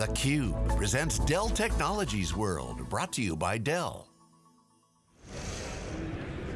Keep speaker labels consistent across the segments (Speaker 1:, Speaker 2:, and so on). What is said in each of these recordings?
Speaker 1: theCUBE presents Dell Technologies World, brought to you by Dell.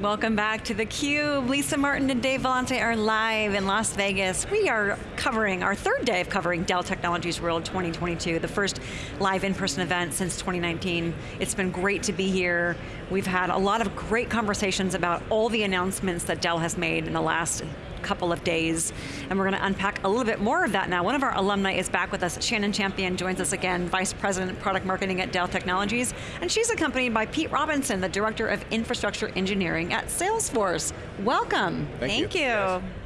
Speaker 2: Welcome back to theCUBE. Lisa Martin and Dave Vellante are live in Las Vegas. We are covering our third day of covering Dell Technologies World 2022, the first live in-person event since 2019. It's been great to be here. We've had a lot of great conversations about all the announcements that Dell has made in the last couple of days. And we're going to unpack a little bit more of that now. One of our alumni is back with us. Shannon Champion joins us again, Vice President Product Marketing at Dell Technologies. And she's accompanied by Pete Robinson, the Director of Infrastructure Engineering at Salesforce. Welcome.
Speaker 3: Thank,
Speaker 2: Thank you. you.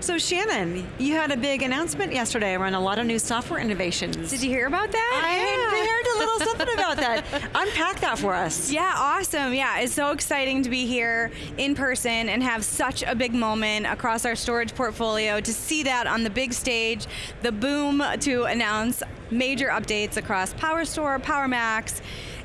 Speaker 2: So Shannon, you had a big announcement yesterday around a lot of new software innovations.
Speaker 3: Did you hear about that?
Speaker 2: I yeah. heard a little something about that. Unpack that for us.
Speaker 3: Yeah, awesome. Yeah, it's so exciting to be here in person and have such a big moment across our storage portfolio to see that on the big stage, the boom to announce major updates across PowerStore, PowerMax,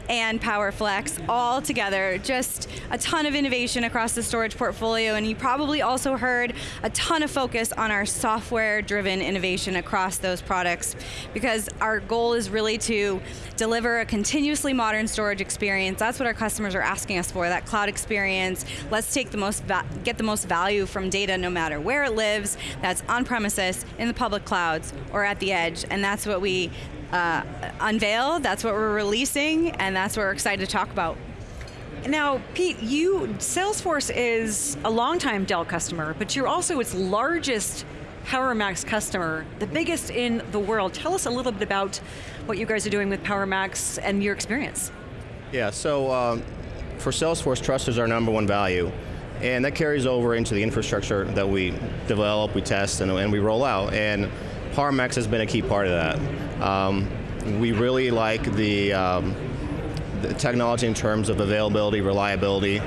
Speaker 3: and PowerFlex all together. Just a ton of innovation across the storage portfolio, and you probably also heard a ton of focus on our software-driven innovation across those products, because our goal is really to deliver a continuously modern storage experience. That's what our customers are asking us for, that cloud experience. Let's take the most get the most value from data no matter where it lives, that's on premises, in the public clouds, or at the edge, and that's what we uh, unveil, that's what we're releasing, and that's what we're excited to talk about.
Speaker 2: Now, Pete, you, Salesforce is a longtime Dell customer, but you're also its largest PowerMax customer, the biggest in the world. Tell us a little bit about what you guys are doing with PowerMax and your experience.
Speaker 4: Yeah, so um, for Salesforce, trust is our number one value. And that carries over into the infrastructure that we develop, we test, and, and we roll out. And PowerMax has been a key part of that. Um, we really like the, um, the, technology in terms of availability, reliability,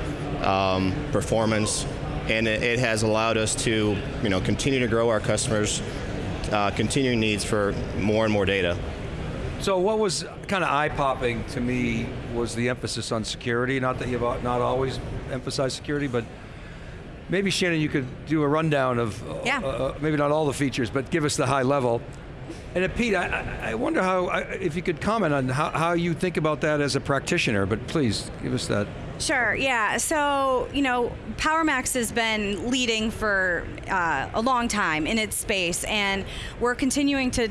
Speaker 4: um, performance, and it, it, has allowed us to you know, continue to grow our customers' uh, continuing needs for more and more data.
Speaker 5: So what was kind of eye-popping to me was the emphasis on security, not that you've not always emphasized security, but Maybe Shannon, you could do a rundown of,
Speaker 3: yeah.
Speaker 5: Uh, uh, maybe not all the features, but give us the high level. And uh, Pete, I, I, wonder how, if you could comment on how, how you think about that as a practitioner, but please, give us that.
Speaker 3: Sure, yeah, so, you know, PowerMax has been leading for uh, a long time in its space, and we're continuing to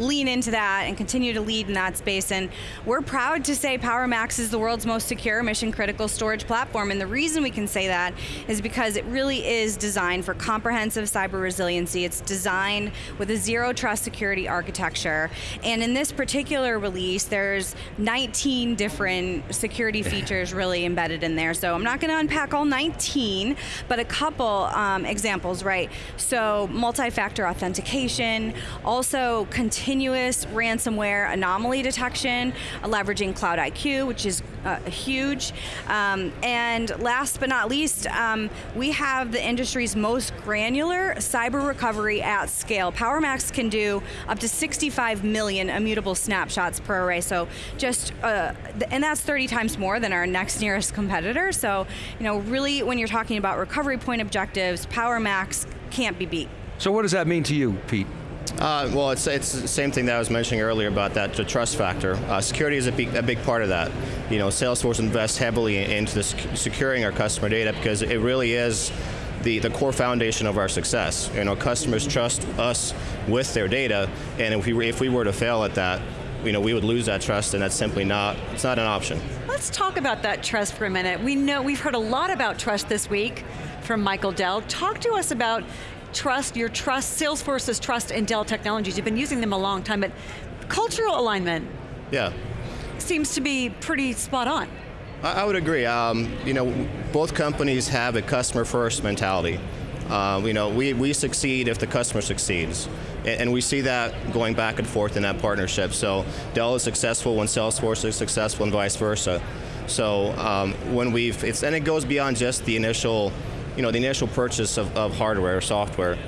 Speaker 3: lean into that and continue to lead in that space. And we're proud to say PowerMax is the world's most secure mission critical storage platform. And the reason we can say that is because it really is designed for comprehensive cyber resiliency. It's designed with a zero trust security architecture. And in this particular release, there's 19 different security features really embedded in there. So I'm not going to unpack all 19, but a couple um, examples, right? So multi-factor authentication, also continuous continuous ransomware anomaly detection, leveraging Cloud IQ, which is uh, huge. Um, and last but not least, um, we have the industry's most granular cyber recovery at scale. PowerMax can do up to 65 million immutable snapshots per array, so just, uh, and that's 30 times more than our next nearest competitor, so you know, really when you're talking about recovery point objectives, PowerMax can't be beat.
Speaker 5: So what does that mean to you, Pete?
Speaker 4: Uh, well, it's, it's the same thing that I was mentioning earlier about that, the trust factor. Uh, security is a big, a big part of that. You know, Salesforce invests heavily into this, securing our customer data because it really is the, the core foundation of our success. You know, customers trust us with their data, and if we, if we were to fail at that, you know, we would lose that trust, and that's simply not, it's not an option.
Speaker 2: Let's talk about that trust for a minute. We know, we've heard a lot about trust this week from Michael Dell. Talk to us about trust, your trust, Salesforce's trust in Dell Technologies. You've been using them a long time, but cultural alignment.
Speaker 4: Yeah.
Speaker 2: Seems to be pretty spot on.
Speaker 4: I, would agree. Um, you know, both companies have a customer first mentality. Uh, you know, we, we succeed if the customer succeeds. And, and, we see that going back and forth in that partnership. So Dell is successful when Salesforce is successful and vice versa. So um, when we've, it's, and it goes beyond just the initial you know, the initial purchase of, of hardware or software,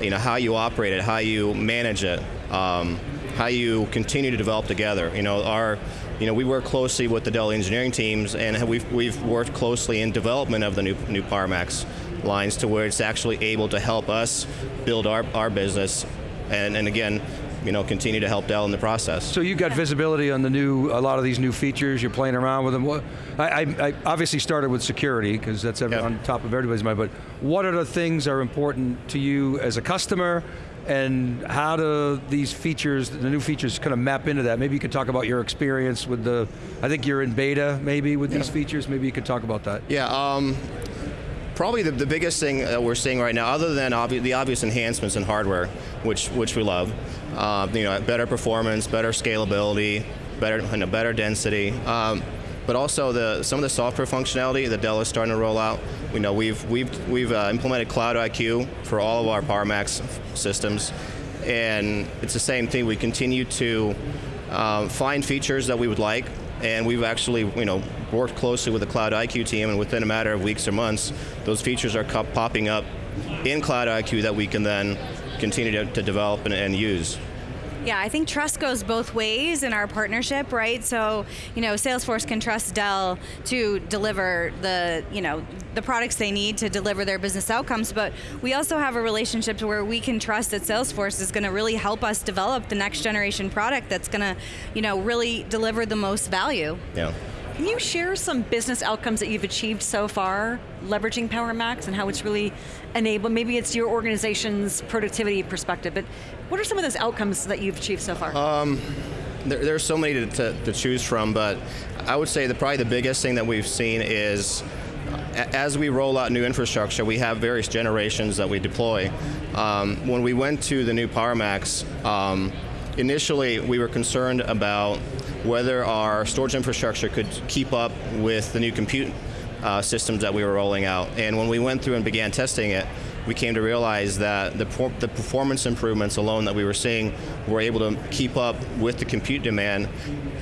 Speaker 4: you know, how you operate it, how you manage it, um, how you continue to develop together. You know, our, you know, we work closely with the Dell engineering teams and we've, we've worked closely in development of the new, new PowerMax lines to where it's actually able to help us build our, our business and, and again, you know, continue to help Dell in the process.
Speaker 5: So you've got visibility on the new, a lot of these new features, you're playing around with them. What, I, I, I obviously started with security, because that's every,
Speaker 4: Yeah.
Speaker 5: on top of everybody's mind, but what are the things that are important to you as a customer, and how do these features, the new features kind of map into that? Maybe you could talk about your experience with the, I think you're in beta maybe with these features, maybe you could talk about that.
Speaker 4: Yeah, um, probably the, the biggest thing that we're seeing right now, other than obvi- the obvious enhancements in hardware, which which we love, uh, you know, better performance, better scalability, better you know, better density, um, but also the some of the software functionality that Dell is starting to roll out. You know, we've we've we've uh, implemented Cloud IQ for all of our PowerMax systems, and it's the same thing. We continue to um, find features that we would like, and we've actually, you know, worked closely with the Cloud IQ team, and within a matter of weeks or months, those features are popping up in Cloud IQ that we can then continue to, to develop and, and use.
Speaker 3: Yeah, I think trust goes both ways in our partnership, right? So, you know, Salesforce can trust Dell to deliver the, you know, the products they need to deliver their business outcomes, but we also have a relationship to where we can trust that Salesforce is going to really help us develop the next generation product that's going to, you know, really deliver the most value.
Speaker 4: Yeah.
Speaker 2: Can you share some business outcomes that you've achieved so far leveraging PowerMax and how it's really enabled? Maybe it's your organization's productivity perspective, but what are some of those outcomes that you've achieved so far?
Speaker 4: There, there's so many to, to, to choose from, but I would say that probably the biggest thing that we've seen is as we roll out new infrastructure, we have various generations that we deploy. Um, when we went to the new PowerMax, um, initially we were concerned about whether our storage infrastructure could keep up with the new compute uh, systems that we were rolling out. And when we went through and began testing it, we came to realize that the, the performance improvements alone that we were seeing were able to keep up with the compute demand,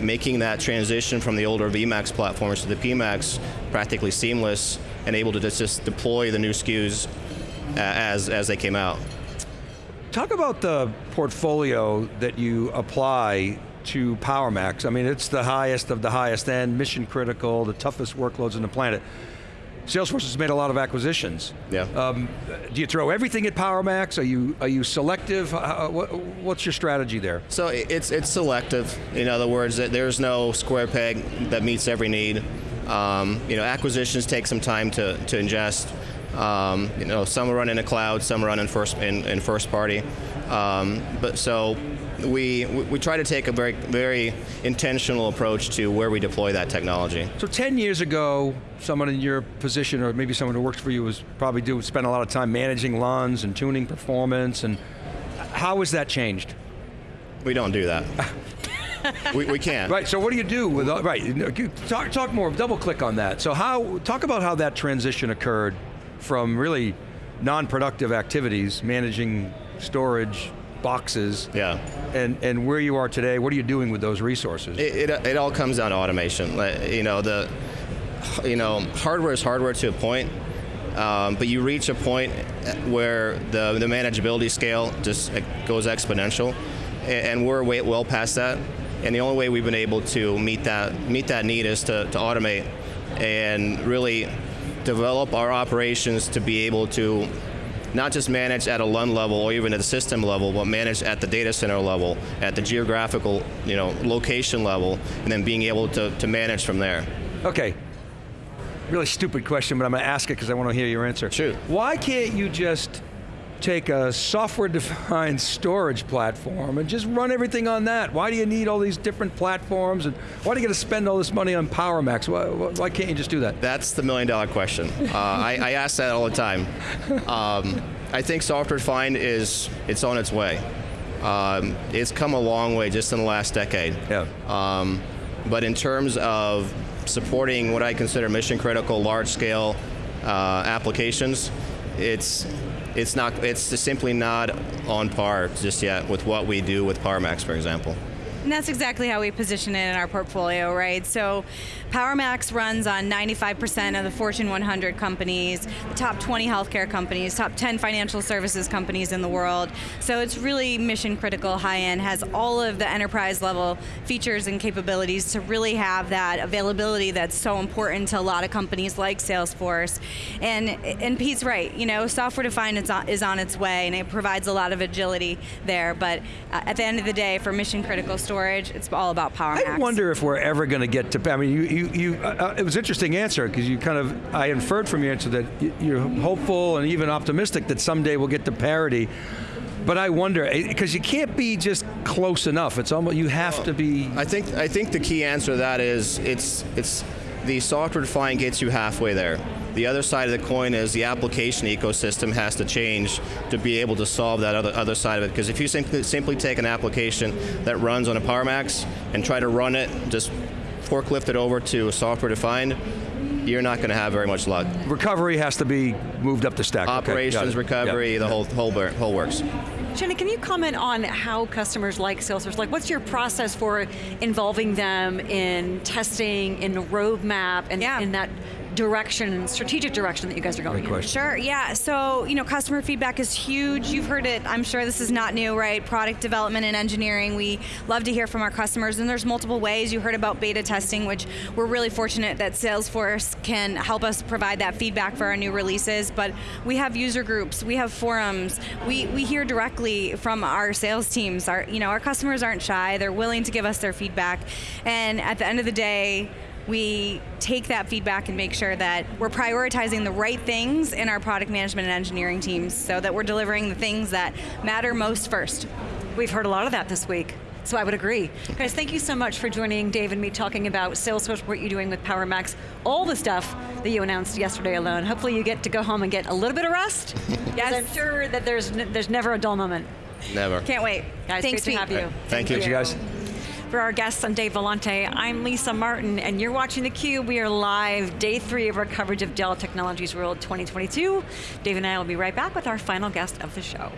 Speaker 4: making that transition from the older VMAX platforms to the PMAX practically seamless and able to just, deploy the new SKUs uh, as, as they came out.
Speaker 5: Talk about the portfolio that you apply to PowerMax. I mean, it's the highest of the highest end, mission critical, the toughest workloads on the planet. Salesforce has made a lot of acquisitions.
Speaker 4: Yeah.
Speaker 5: Um, do you throw everything at PowerMax? Are you are you selective? Uh, what, what's your strategy there?
Speaker 4: So it's it's selective. In other words, there's no square peg that meets every need. Um, you know, acquisitions take some time to, to ingest. Um, you know, some run in a cloud, some run in first in, in first party. Um, but so we we try to take a very very intentional approach to where we deploy that technology.
Speaker 5: So 10 years ago, someone in your position, or maybe someone who works for you, was probably do spend a lot of time managing LUNs and tuning performance. And how has that changed?
Speaker 4: We don't do that. we, we can't.
Speaker 5: Right. So what do you do with right? Talk talk more. Double click on that. So how talk about how that transition occurred from really non-productive activities, managing storage boxes,
Speaker 4: Yeah.
Speaker 5: and and where you are today. What are you doing with those resources?
Speaker 4: It, it, it all comes down to automation. You know, the you know hardware is hardware to a point, um, but you reach a point where the the manageability scale just goes exponential, and, and we're way, well past that. And the only way we've been able to meet that meet that need is to, to automate and really develop our operations to be able to not just manage at a LUN level or even at the system level, but manage at the data center level, at the geographical, you know, location level, and then being able to, to manage from there.
Speaker 5: Okay. Really stupid question, but I'm going to ask it because I want to hear your answer.
Speaker 4: Shoot.
Speaker 5: Why can't you just take a software-defined storage platform and just run everything on that? Why do you need all these different platforms, and why do you got to spend all this money on PowerMax? Why, why why can't you just do that?
Speaker 4: That's the million dollar question. Uh, I, I ask that all the time. Um, I think software defined is it's on its way. Um, it's come a long way just in the last decade.
Speaker 5: Yeah.
Speaker 4: Um, but in terms of supporting what I consider mission critical, large scale uh, applications, it's it's not it's simply not on par just yet with what we do with PowerMax, for example.
Speaker 3: And that's exactly how we position it in our portfolio, right? So PowerMax runs on 95% of the Fortune 100 companies, the top 20 healthcare companies, top 10 financial services companies in the world. So it's really mission critical, high end, has all of the enterprise level features and capabilities to really have that availability that's so important to a lot of companies like Salesforce. And, and Pete's right, you know, software defined is on, is on its way and it provides a lot of agility there, but uh, at the end of the day, for mission critical storage, it's all about PowerMax.
Speaker 5: I wonder if we're ever going to get to. I mean, you, you, you uh, it was an interesting answer because you kind of, I inferred from your answer that you're hopeful and even optimistic that someday we'll get to parity. But I wonder because you can't be just close enough. It's almost you have to be.
Speaker 4: I think I think the key answer to that is it's it's the software defined gets you halfway there. The other side of the coin is the application ecosystem has to change to be able to solve that other, other side of it. Because if you simply, simply take an application that runs on a PowerMax and try to run it, just forklift it over to a software defined, you're not going to have very much luck.
Speaker 5: Recovery has to be moved up the stack.
Speaker 4: Operations,
Speaker 5: okay,
Speaker 4: recovery,
Speaker 5: yep.
Speaker 4: the whole, whole, whole works.
Speaker 2: Jenna, can you comment on how customers like Salesforce, like what's your process for involving them in testing, in the roadmap, and
Speaker 3: yeah.
Speaker 2: in that direction, strategic direction that you guys are going
Speaker 5: Great
Speaker 2: in?
Speaker 3: Sure, yeah. So, you know, customer feedback is huge. You've heard it, I'm sure this is not new, right? Product development and engineering, we love to hear from our customers, and there's multiple ways. You heard about beta testing, which we're really fortunate that Salesforce can help us provide that feedback for our new releases, but we have user groups, we have forums, we, we hear directly from our sales teams. Our, you know, our customers aren't shy, they're willing to give us their feedback, and at the end of the day, we take that feedback and make sure that we're prioritizing the right things in our product management and engineering teams so that we're delivering the things that matter most first.
Speaker 2: We've heard a lot of that this week. So I would agree. Guys, thank you so much for joining Dave and me talking about Salesforce, what you're doing with PowerMax, all the stuff that you announced yesterday alone. Hopefully you get to go home and get a little bit of rest. yes. I'm sure that there's, there's never a dull moment.
Speaker 4: Never.
Speaker 3: Can't wait.
Speaker 2: Guys,
Speaker 3: Thanks,
Speaker 2: great to have you.
Speaker 4: Right. Thank, Thank
Speaker 5: you. guys.
Speaker 2: For our guests, I'm Dave Vellante. I'm Lisa Martin, and you're watching theCUBE. We are live, day three of our coverage of Dell Technologies World 2022. Dave and I will be right back with our final guest of the show.